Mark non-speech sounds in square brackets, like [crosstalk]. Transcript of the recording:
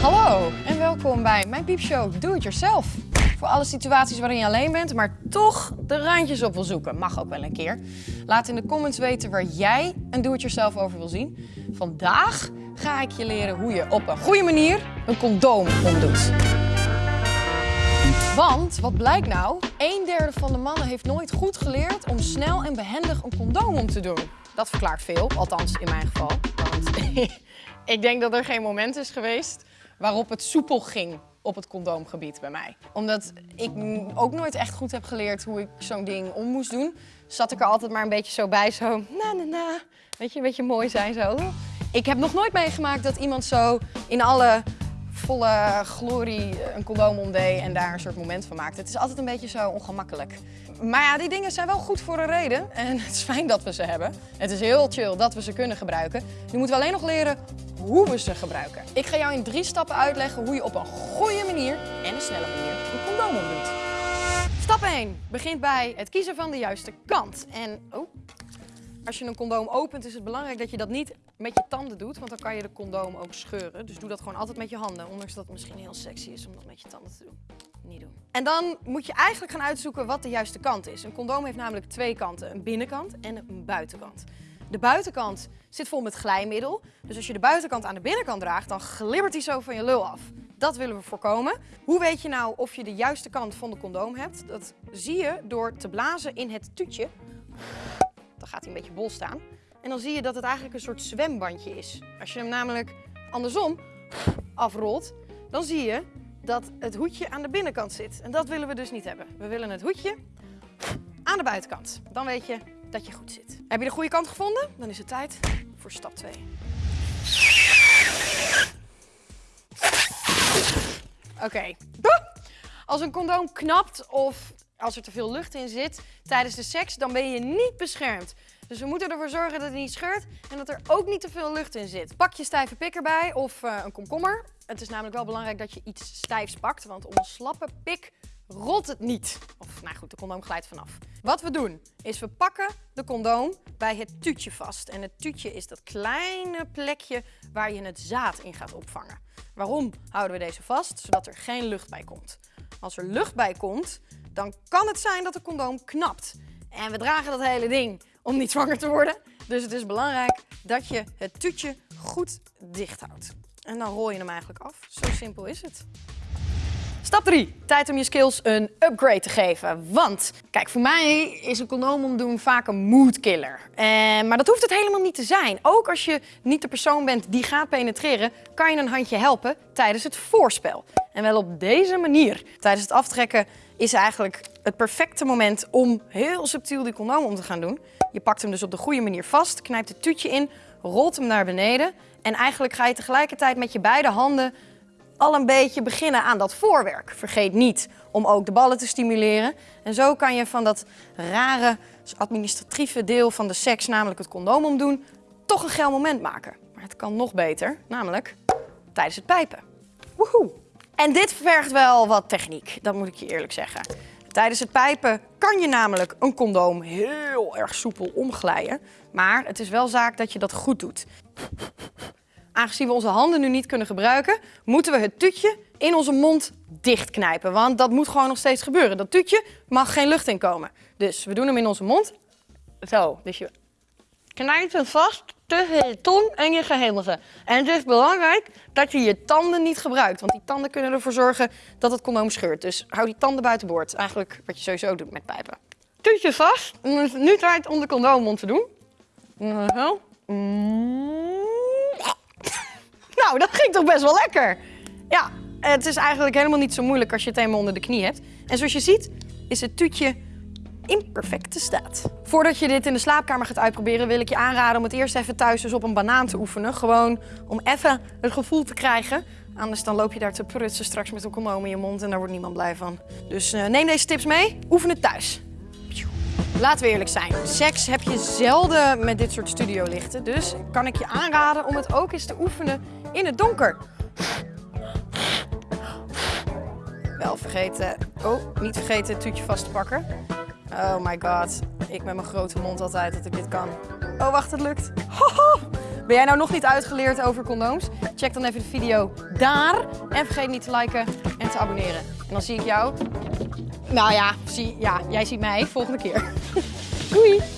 Hallo en welkom bij mijn piepshow Do It Yourself. Voor alle situaties waarin je alleen bent, maar toch de randjes op wil zoeken. Mag ook wel een keer. Laat in de comments weten waar jij een Do It Yourself over wil zien. Vandaag ga ik je leren hoe je op een goede manier een condoom omdoet. Want, wat blijkt nou? Een derde van de mannen heeft nooit goed geleerd om snel en behendig een condoom om te doen. Dat verklaart veel, althans in mijn geval. Want [laughs] ik denk dat er geen moment is geweest waarop het soepel ging op het condoomgebied bij mij. Omdat ik ook nooit echt goed heb geleerd hoe ik zo'n ding om moest doen, zat ik er altijd maar een beetje zo bij, zo na na na. Weet je, een beetje mooi zijn zo. Ik heb nog nooit meegemaakt dat iemand zo in alle volle glorie een condoom omdeed en daar een soort moment van maakte. Het is altijd een beetje zo ongemakkelijk. Maar ja, die dingen zijn wel goed voor een reden en [laughs] het is fijn dat we ze hebben. Het is heel chill dat we ze kunnen gebruiken. Nu moeten we alleen nog leren hoe we ze gebruiken. Ik ga jou in drie stappen uitleggen hoe je op een goede manier en een snelle manier een condoom omdoet. Stap 1 begint bij het kiezen van de juiste kant. En oh, als je een condoom opent is het belangrijk dat je dat niet met je tanden doet, want dan kan je de condoom ook scheuren. Dus doe dat gewoon altijd met je handen, ondanks dat het misschien heel sexy is om dat met je tanden te doen. Niet doen. En dan moet je eigenlijk gaan uitzoeken wat de juiste kant is. Een condoom heeft namelijk twee kanten, een binnenkant en een buitenkant. De buitenkant zit vol met glijmiddel, dus als je de buitenkant aan de binnenkant draagt, dan glibbert die zo van je lul af. Dat willen we voorkomen. Hoe weet je nou of je de juiste kant van de condoom hebt? Dat zie je door te blazen in het tuutje. Dan gaat hij een beetje bol staan. En dan zie je dat het eigenlijk een soort zwembandje is. Als je hem namelijk andersom afrolt, dan zie je dat het hoedje aan de binnenkant zit. En dat willen we dus niet hebben. We willen het hoedje aan de buitenkant. Dan weet je dat je goed zit. Heb je de goede kant gevonden? Dan is het tijd voor stap 2. Oké. Als een condoom knapt of als er te veel lucht in zit tijdens de seks, dan ben je niet beschermd. Dus we moeten ervoor zorgen dat het niet scheurt en dat er ook niet te veel lucht in zit. Pak je stijve pik erbij of uh, een komkommer. Het is namelijk wel belangrijk dat je iets stijfs pakt, want een slappe pik rolt het niet. Of nou goed, de condoom glijdt vanaf. Wat we doen is we pakken de condoom bij het tuutje vast. En het tuutje is dat kleine plekje waar je het zaad in gaat opvangen. Waarom houden we deze vast? Zodat er geen lucht bij komt. Als er lucht bij komt, dan kan het zijn dat de condoom knapt. En we dragen dat hele ding om niet zwanger te worden. Dus het is belangrijk dat je het tuutje goed dicht houdt. En dan rol je hem eigenlijk af. Zo simpel is het. Stap 3. Tijd om je skills een upgrade te geven. Want, kijk, voor mij is een condoom omdoen vaak een moodkiller. Eh, maar dat hoeft het helemaal niet te zijn. Ook als je niet de persoon bent die gaat penetreren, kan je een handje helpen tijdens het voorspel. En wel op deze manier. Tijdens het aftrekken is eigenlijk het perfecte moment om heel subtiel die condoom om te gaan doen. Je pakt hem dus op de goede manier vast, knijpt het tuutje in, rolt hem naar beneden. En eigenlijk ga je tegelijkertijd met je beide handen al een beetje beginnen aan dat voorwerk. Vergeet niet om ook de ballen te stimuleren. En zo kan je van dat rare administratieve deel van de seks, namelijk het condoom omdoen, toch een geil moment maken. Maar het kan nog beter, namelijk tijdens het pijpen. Woehoe! En dit vergt wel wat techniek, dat moet ik je eerlijk zeggen. Tijdens het pijpen kan je namelijk een condoom heel erg soepel omglijden. Maar het is wel zaak dat je dat goed doet. Aangezien we onze handen nu niet kunnen gebruiken, moeten we het tuutje in onze mond dichtknijpen. Want dat moet gewoon nog steeds gebeuren. Dat tuutje mag geen lucht in komen. Dus we doen hem in onze mond. Zo, dus je knijpt hem vast tussen je tong en je gehemelse. En het is belangrijk dat je je tanden niet gebruikt. Want die tanden kunnen ervoor zorgen dat het condoom scheurt. Dus hou die tanden buiten boord. Eigenlijk wat je sowieso doet met pijpen. Tuutje vast. Nu tijd om de condoom om te doen. Zo. Dat ging toch best wel lekker. Ja, het is eigenlijk helemaal niet zo moeilijk als je het eenmaal onder de knie hebt. En zoals je ziet is het tuutje in perfecte staat. Voordat je dit in de slaapkamer gaat uitproberen, wil ik je aanraden om het eerst even thuis dus op een banaan te oefenen. Gewoon om even het gevoel te krijgen. Anders dan loop je daar te prutsen straks met een condoom in je mond en daar wordt niemand blij van. Dus uh, neem deze tips mee, oefen het thuis. Laten we eerlijk zijn, seks heb je zelden met dit soort studiolichten. Dus kan ik je aanraden om het ook eens te oefenen in het donker. Wel vergeten, oh, niet vergeten het tuutje vast te pakken. Oh my god, ik met mijn grote mond altijd dat ik dit kan. Oh wacht, het lukt. Ben jij nou nog niet uitgeleerd over condooms? Check dan even de video daar. En vergeet niet te liken en te abonneren. En dan zie ik jou nou ja, zie, ja jij ziet mij volgende keer. [laughs] Doei!